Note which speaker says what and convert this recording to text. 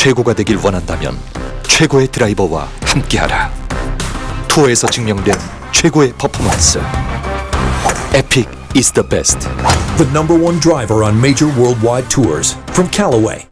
Speaker 1: 최고가 되길 원한다면 최고의 드라이버와 함께하라. 투어에서 증명된 최고의 퍼포먼스. 에픽 is the best.
Speaker 2: The number one driver on major worldwide tours from Callaway.